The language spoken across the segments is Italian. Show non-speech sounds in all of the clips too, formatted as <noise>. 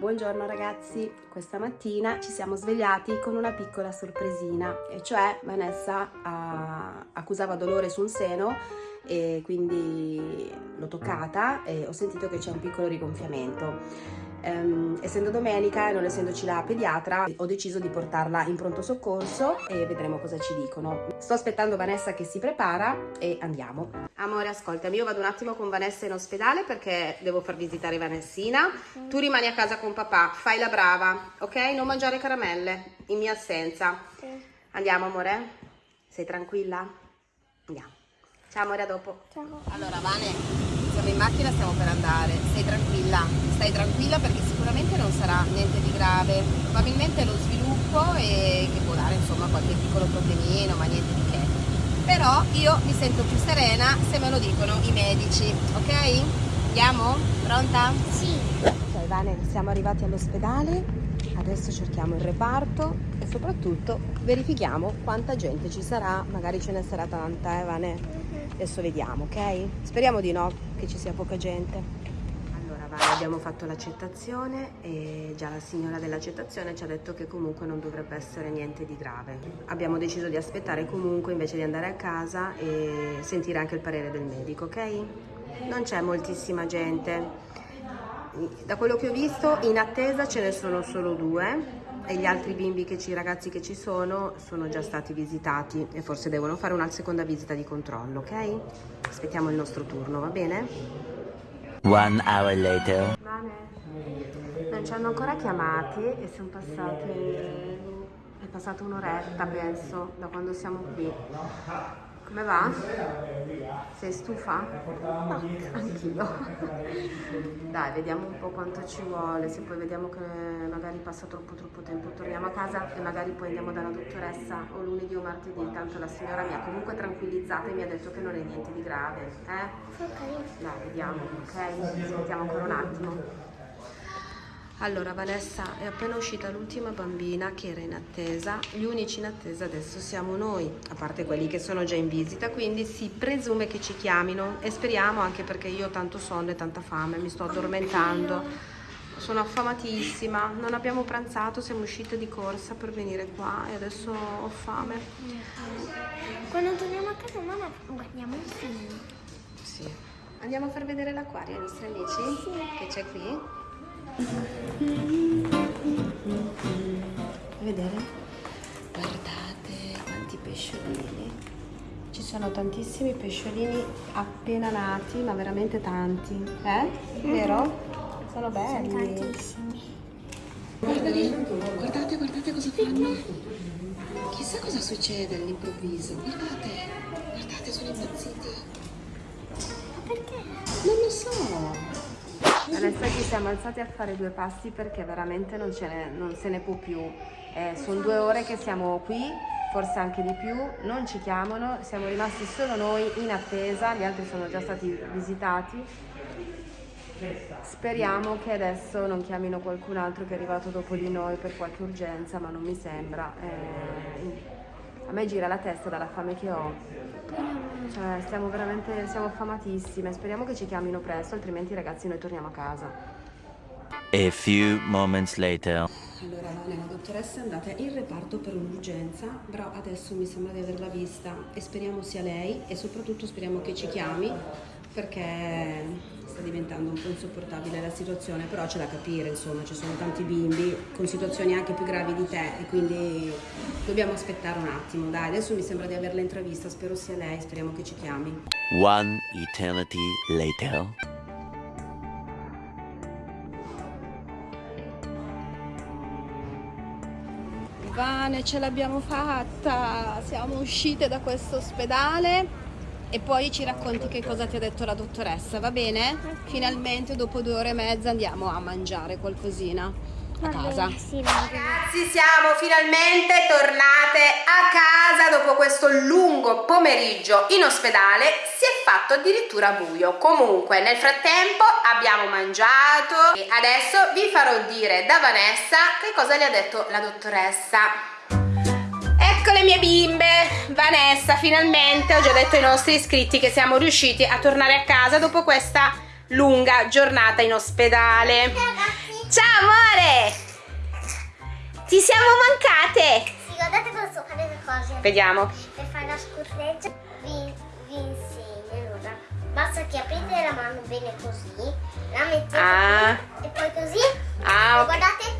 Buongiorno ragazzi, questa mattina ci siamo svegliati con una piccola sorpresina e cioè Vanessa ah, accusava dolore su un seno e quindi l'ho toccata e ho sentito che c'è un piccolo rigonfiamento. Um, essendo domenica e non essendoci la pediatra ho deciso di portarla in pronto soccorso e vedremo cosa ci dicono. Sto aspettando Vanessa che si prepara e andiamo. Amore ascoltami io vado un attimo con Vanessa in ospedale perché devo far visitare Vanessina. Tu rimani a casa con papà fai la brava ok? Non mangiare caramelle in mia assenza. Andiamo amore? Sei tranquilla? Andiamo. Ciao amore a dopo. Ciao. allora Vane siamo in macchina, stiamo per andare. Stai tranquilla, stai tranquilla perché sicuramente non sarà niente di grave. Probabilmente lo sviluppo e che può dare insomma qualche piccolo problemino, ma niente di che. Però io mi sento più serena se me lo dicono i medici, ok? Andiamo? Pronta? Sì. Ok Vane, siamo arrivati all'ospedale, adesso cerchiamo il reparto e soprattutto verifichiamo quanta gente ci sarà, magari ce ne sarà tanta, eh Vane? Adesso vediamo, ok? Speriamo di no, che ci sia poca gente. Allora, vai, abbiamo fatto l'accettazione e già la signora dell'accettazione ci ha detto che comunque non dovrebbe essere niente di grave. Abbiamo deciso di aspettare comunque invece di andare a casa e sentire anche il parere del medico, ok? Non c'è moltissima gente. Da quello che ho visto, in attesa ce ne sono solo due e gli altri bimbi che ci, ragazzi che ci sono sono già stati visitati e forse devono fare una seconda visita di controllo, ok? Aspettiamo il nostro turno, va bene? One hour later. Bene. Non ci hanno ancora chiamati e sono passate... è passata un'oretta penso da quando siamo qui. Come va? Sei stufa? No, anch'io. <laughs> Dai, vediamo un po' quanto ci vuole, se poi vediamo che magari passa troppo troppo tempo torniamo a casa e magari poi andiamo dalla dottoressa o lunedì o martedì, tanto la signora mi ha comunque tranquillizzata e mi ha detto che non è niente di grave, eh? Ok. Dai, vediamo, ok? Aspettiamo ancora un attimo. Allora Vanessa è appena uscita l'ultima bambina che era in attesa, gli unici in attesa adesso siamo noi, a parte quelli che sono già in visita, quindi si presume che ci chiamino e speriamo anche perché io ho tanto sonno e tanta fame, mi sto addormentando, sono affamatissima, non abbiamo pranzato, siamo uscite di corsa per venire qua e adesso ho fame. Quando torniamo a casa mamma guardiamo un film. Sì. Andiamo a far vedere l'acquario ai nostri amici Sì. che c'è qui? Vedere? Guardate quanti pesciolini. Ci sono tantissimi pesciolini appena nati, ma veramente tanti. Eh? Vero? Sono belli. Tantissimi. Guardate, guardate, guardate cosa fanno. Chissà cosa succede all'improvviso. Guardate, guardate, sono impazziti. Ma perché? Non lo so. Adesso ci siamo alzati a fare due passi perché veramente non, ne, non se ne può più. Eh, sono due ore che siamo qui, forse anche di più, non ci chiamano, siamo rimasti solo noi in attesa, gli altri sono già stati visitati. Speriamo che adesso non chiamino qualcun altro che è arrivato dopo di noi per qualche urgenza, ma non mi sembra. Eh, a me gira la testa dalla fame che ho. Cioè, stiamo veramente, siamo affamatissime. Speriamo che ci chiamino presto, altrimenti ragazzi noi torniamo a casa. A few moments later. Allora, Vane, la dottoressa è andata in reparto per un'urgenza, però adesso mi sembra di averla vista e speriamo sia lei e soprattutto speriamo che ci chiami perché sta diventando un po' insopportabile la situazione, però c'è da capire, insomma, ci sono tanti bimbi con situazioni anche più gravi di te e quindi dobbiamo aspettare un attimo. Dai, adesso mi sembra di averla intravista, spero sia lei, speriamo che ci chiami. One eternity later. Vane, ce l'abbiamo fatta! Siamo uscite da questo ospedale e poi ci racconti che cosa ti ha detto la dottoressa, va bene? Finalmente dopo due ore e mezza andiamo a mangiare qualcosina a casa. Sì, va bene. Ragazzi siamo finalmente tornate a casa dopo questo lungo pomeriggio in ospedale si è fatto addirittura buio comunque nel frattempo abbiamo mangiato e adesso vi farò dire da Vanessa che cosa le ha detto la dottoressa Ecco le mie bimbe, Vanessa finalmente ho già detto ai nostri iscritti che siamo riusciti a tornare a casa dopo questa lunga giornata in ospedale Ciao amore Ti siamo mancate! Sì, guardate cosa sto fare le cose. Vediamo. Per fare la scorreggia vi, vi insegno. Allora, basta che aprite la mano bene così, la mettete Ah. e poi così. Ah, e ok. guardate.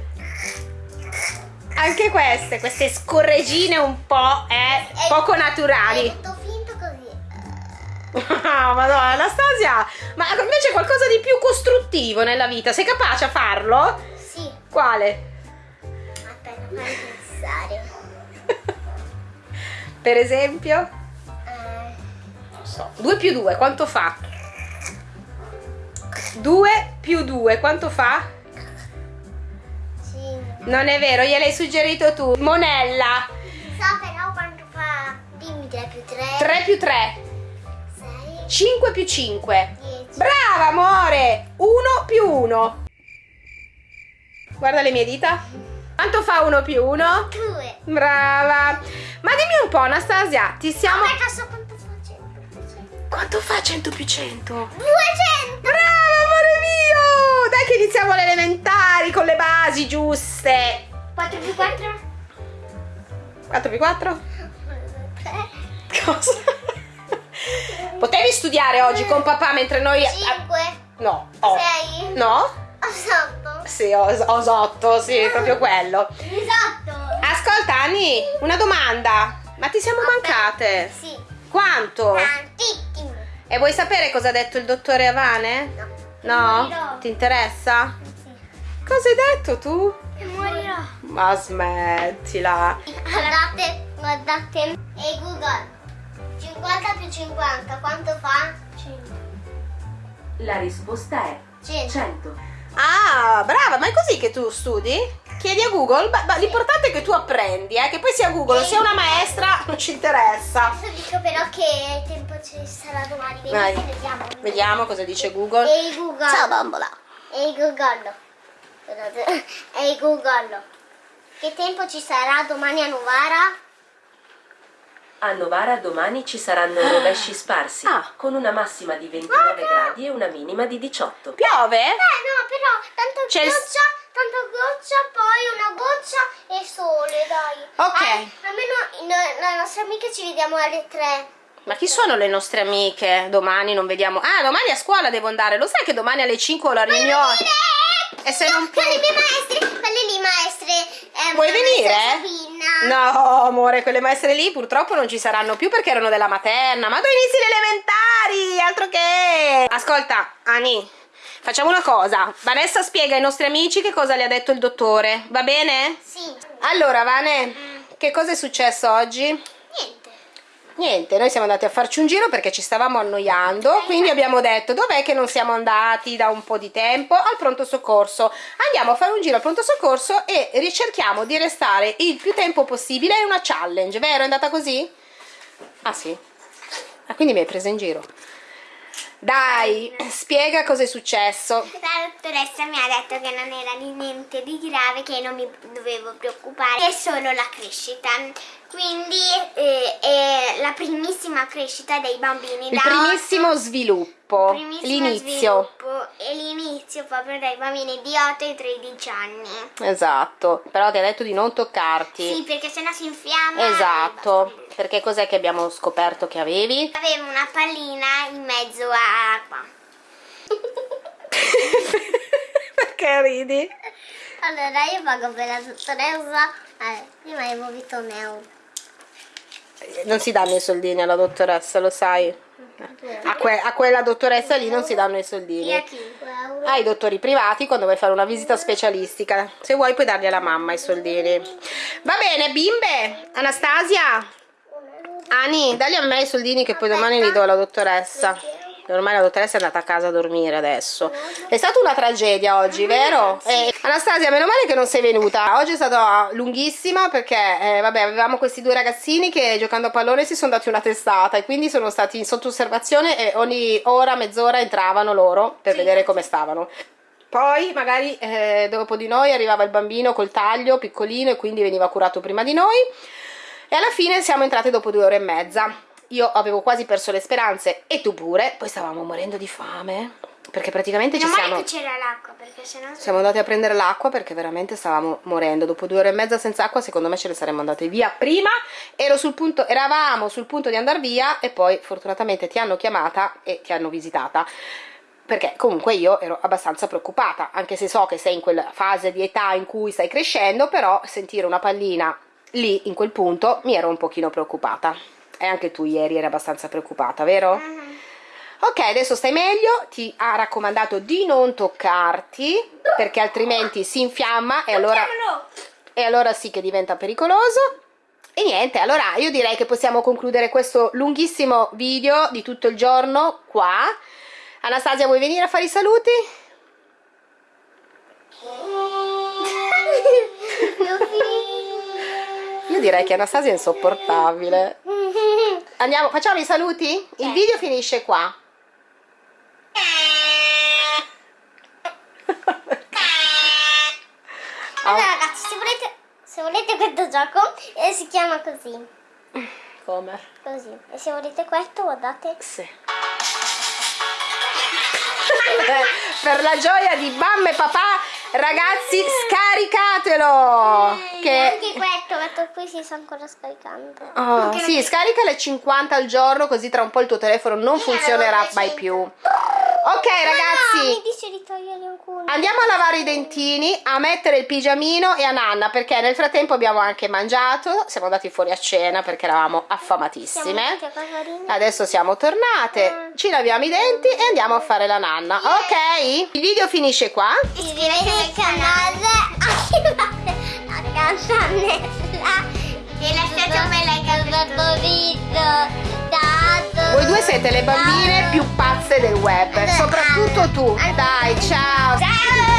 Anche queste, queste scorregine un po' eh, è- poco È naturali. tutto finto così. Ah, Madonna, Anastasia, ma invece qualcosa di più costruttivo nella vita, sei capace a farlo? Sì, Quale? aspetta, fammi pensare. Per esempio? Eh, Non so. 2 più 2, quanto fa? 2 più 2, quanto fa? Non è vero, gliel'hai suggerito tu. Monella, So però quanto fa. Dimmi 3 più 3. 3 più 3, 6, 5 più 5. 10. Brava, amore! 1 più 1. Guarda le mie dita. Quanto fa 1 più 1? 2. Brava. Ma dimmi un po', Anastasia, ti siamo... Ma quanto fa 100 più 100? Quanto fa 100 più 100? 200! Che iniziamo le elementari con le basi giuste. 4 più 4? 4 più 4? 3. Cosa? Potevi studiare oggi con papà mentre noi... 5. No. Oh. 6. No? 8. Sì, ho osotto, sì, proprio quello. Esatto. Ascolta, Ani, una domanda. Ma ti siamo mancate? Sì. Quanto? Tantissimo. E vuoi sapere cosa ha detto il dottore Avane? No. No? Ti interessa? Sì. Cosa hai detto tu? Che morirò. Ma smettila. Guardate, guardate. E Google. 50 più 50, quanto fa? 100. La risposta è 100. 100. Ah, brava, ma è così che tu studi? Chiedi a Google? Beh, l'importante è che tu apprendi, eh, che poi sia Google sia una maestra, non ci interessa. Adesso dico però che tempo ci sarà domani. Vai. Vediamo. Vediamo. Cosa dice Google. Ehi Google. Ciao bambola. Ehi Google. Ehi Google. Che tempo ci sarà domani a Novara? A Novara domani ci saranno rovesci sparsi, Ah. con una massima di 29 gradi e una minima di 18. Piove? Eh no, però tanto C'è goccia, tanto goccia, poi una goccia e sole, dai. Ok. Eh, almeno no- le nostre amiche ci vediamo alle 3. Ma chi sono le nostre amiche? Domani non vediamo. Ah, domani a scuola devo andare. Lo sai che domani alle 5 ho la riunione? E se non Con puoi- le mie maestre, quelle lì maestre. eh, Vuoi venire? Sabina. No, amore, quelle maestre lì purtroppo non ci saranno più perché erano della materna. Ma tu inizi le elementari, altro che... Ascolta, Ani, facciamo una cosa. Vanessa spiega ai nostri amici che cosa le ha detto il dottore, va bene? Sì. Allora, Vane, che cosa è successo oggi? Niente. Noi siamo andati a farci un giro perché ci stavamo annoiando, quindi abbiamo detto dov'è che non siamo andati da un po' di tempo al pronto soccorso. Andiamo a fare un giro al pronto soccorso e ricerchiamo di restare il più tempo possibile, è una challenge, vero? È andata così? Ah sì? Ah, quindi mi hai presa in giro. Dai, spiega cosa è successo. La dottoressa mi ha detto che non era niente di grave, che non mi dovevo preoccupare, è solo la crescita. Quindi eh, è la primissima crescita dei bambini. Il da primissimo otto- sviluppo, primissimo l'inizio. sviluppo e l'inizio proprio dai bambini di 8 e 13 anni. Esatto, però ti ha detto di non toccarti. Sì, perché sennò si infiamma. Esatto, perché cos'è che abbiamo scoperto che avevi? Avevo una pallina in mezzo a qua. <laughs> perché ridi? Allora io pago per la dottoressa. Eh, prima avevo visto un euro. Non si danno i soldini alla dottoressa, lo sai. A, que- a quella dottoressa lì non si danno i soldini. Ai dottori privati quando vuoi fare una visita specialistica. Se vuoi puoi darli alla mamma i soldini. Va bene, bimbe. Anastasia. Ani, dagli a me i soldini che poi domani li do alla dottoressa. Ormai la dottoressa è andata a casa a dormire adesso. È stata una tragedia oggi, vero? Eh, Anastasia, meno male che non sei venuta. Oggi è stata lunghissima perché, eh, vabbè, avevamo questi due ragazzini che giocando a pallone si sono dati una testata e quindi sono stati sotto osservazione e ogni ora, mezz'ora entravano loro per vedere come stavano. Poi magari eh, dopo di noi arrivava il bambino col taglio piccolino e quindi veniva curato prima di noi. E alla fine siamo entrate dopo due ore e mezza. Io avevo quasi perso le speranze e tu pure, poi stavamo morendo di fame. perché praticamente ci Meno male siamo che c'era l'acqua perché sennò... siamo andati a prendere l'acqua perché veramente stavamo morendo. Dopo due ore e mezza senza acqua, secondo me ce ne saremmo andate via prima. Ero sul punto, eravamo sul punto di andare via e poi fortunatamente ti hanno chiamata e ti hanno visitata. Perché comunque io ero abbastanza preoccupata, anche se so che sei in quella fase di età in cui stai crescendo, però sentire una pallina lì in quel punto mi ero un pochino preoccupata. E anche tu ieri eri abbastanza preoccupata, vero? Mhm. Ok, adesso stai meglio, ti ha raccomandato di non toccarti perché altrimenti si infiamma e allora, e allora sì che diventa pericoloso. E niente, allora io direi che possiamo concludere questo lunghissimo video di tutto il giorno qua. Anastasia, vuoi venire a fare i saluti? <laughs> Io direi che Anastasia è insopportabile. Andiamo, facciamo i saluti? Il video finisce qua. <laughs> Allora ragazzi, se volete, se volete questo gioco eh, si chiama così, Come? così. E se volete questo guardate. Sì. <laughs> per la gioia di mamma e papà, ragazzi, scaricatelo! E Che... Anche questo, questo qui si sta ancora scaricando. Oh, sì, non- scarica le 50 al giorno così tra un po' il tuo telefono non Io funzionerà mai 200. più. Ok No, ragazzi, mi dice di togliere alcuni. andiamo a lavare i dentini, a mettere il pigiamino e a nanna perché nel frattempo abbiamo anche mangiato, siamo andati fuori a cena perché eravamo Siamo affamatissime. Casalino. Adesso siamo tornate, ci laviamo i denti e andiamo a fare la nanna. Ok? Il video finisce qua. Iscrivetevi al canale, attivate la <laughs> campanella e lasciate un bel like al favorito. Voi due siete le bambine più pazze del web, soprattutto tu. Dai, ciao. Ciao!